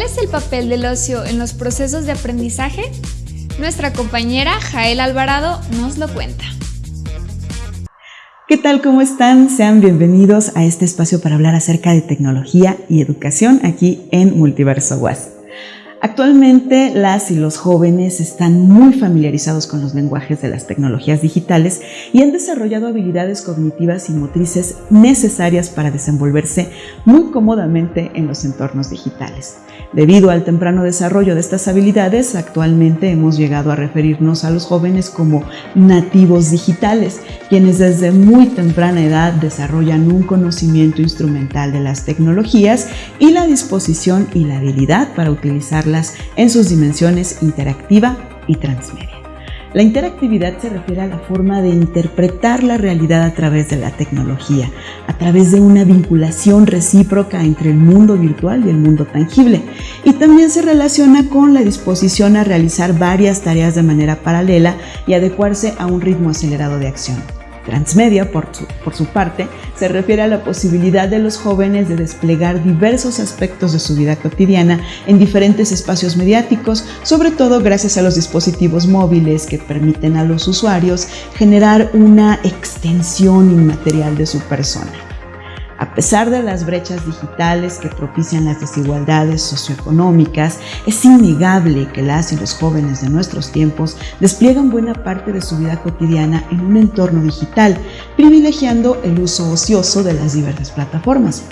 ¿Cuál es el papel del ocio en los procesos de aprendizaje? Nuestra compañera Jael Alvarado nos lo cuenta. ¿Qué tal? ¿Cómo están? Sean bienvenidos a este espacio para hablar acerca de tecnología y educación aquí en Multiverso WAS. Actualmente las y los jóvenes están muy familiarizados con los lenguajes de las tecnologías digitales y han desarrollado habilidades cognitivas y motrices necesarias para desenvolverse muy cómodamente en los entornos digitales. Debido al temprano desarrollo de estas habilidades, actualmente hemos llegado a referirnos a los jóvenes como nativos digitales, quienes desde muy temprana edad desarrollan un conocimiento instrumental de las tecnologías y la disposición y la habilidad para en sus dimensiones interactiva y transmedia. La interactividad se refiere a la forma de interpretar la realidad a través de la tecnología, a través de una vinculación recíproca entre el mundo virtual y el mundo tangible. Y también se relaciona con la disposición a realizar varias tareas de manera paralela y adecuarse a un ritmo acelerado de acción. Transmedia, por su, por su, parte, se refiere a la posibilidad de los jóvenes de desplegar diversos aspectos de su vida cotidiana en diferentes espacios mediáticos, sobre todo gracias a los dispositivos móviles que permiten a los usuarios generar una extensión inmaterial de su persona. A pesar de las brechas digitales que propician las desigualdades socioeconómicas, es innegable que las y los jóvenes de nuestros tiempos despliegan buena parte de su vida cotidiana en un entorno digital, privilegiando el uso ocioso de las diversas plataformas.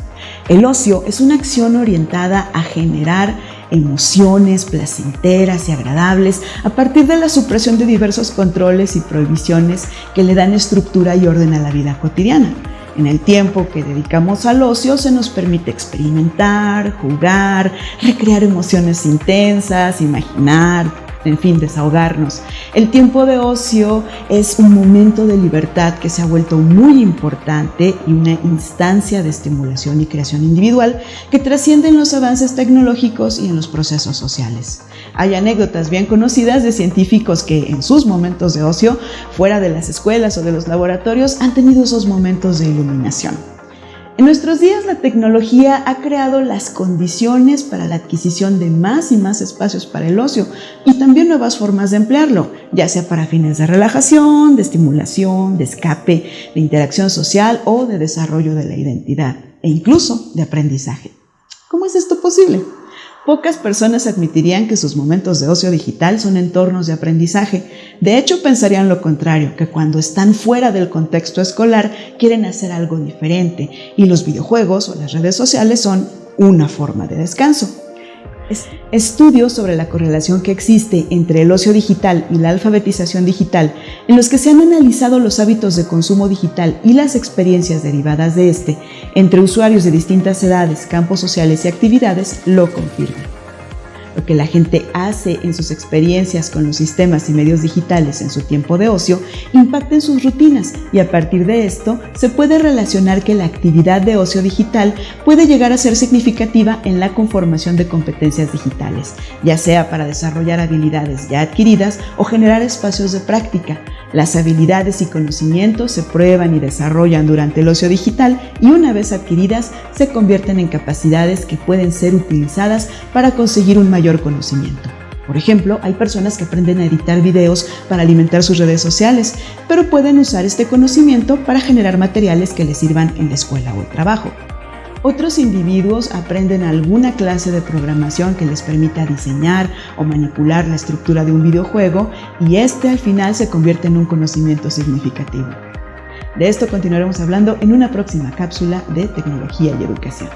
El ocio es una acción orientada a generar emociones placenteras y agradables a partir de la supresión de diversos controles y prohibiciones que le dan estructura y orden a la vida cotidiana. En el tiempo que dedicamos al ocio se nos permite experimentar, jugar, recrear emociones intensas, imaginar, en fin, desahogarnos. El tiempo de ocio es un momento de libertad que se ha vuelto muy importante y una instancia de estimulación y creación individual que trasciende en los avances tecnológicos y en los procesos sociales. Hay anécdotas bien conocidas de científicos que en sus momentos de ocio, fuera de las escuelas o de los laboratorios, han tenido esos momentos de iluminación. En nuestros días la tecnología ha creado las condiciones para la adquisición de más y más espacios para el ocio y también nuevas formas de emplearlo, ya sea para fines de relajación, de estimulación, de escape, de interacción social o de desarrollo de la identidad e incluso de aprendizaje. ¿Cómo es esto posible? Pocas personas admitirían que sus momentos de ocio digital son entornos de aprendizaje. De hecho, pensarían lo contrario, que cuando están fuera del contexto escolar quieren hacer algo diferente y los videojuegos o las redes sociales son una forma de descanso. Estudios sobre la correlación que existe entre el ocio digital y la alfabetización digital, en los que se han analizado los hábitos de consumo digital y las experiencias derivadas de este entre usuarios de distintas edades, campos sociales y actividades, lo confirman lo que la gente hace en sus experiencias con los sistemas y medios digitales en su tiempo de ocio impacta en sus rutinas y a partir de esto se puede relacionar que la actividad de ocio digital puede llegar a ser significativa en la conformación de competencias digitales, ya sea para desarrollar habilidades ya adquiridas o generar espacios de práctica. Las habilidades y conocimientos se prueban y desarrollan durante el ocio digital y una vez adquiridas se convierten en capacidades que pueden ser utilizadas para conseguir un conocimiento. Por ejemplo, hay personas que aprenden a editar videos para alimentar sus redes sociales, pero pueden usar este conocimiento para generar materiales que les sirvan en la escuela o el trabajo. Otros individuos aprenden alguna clase de programación que les permita diseñar o manipular la estructura de un videojuego y este al final se convierte en un conocimiento significativo. De esto continuaremos hablando en una próxima cápsula de tecnología y educación.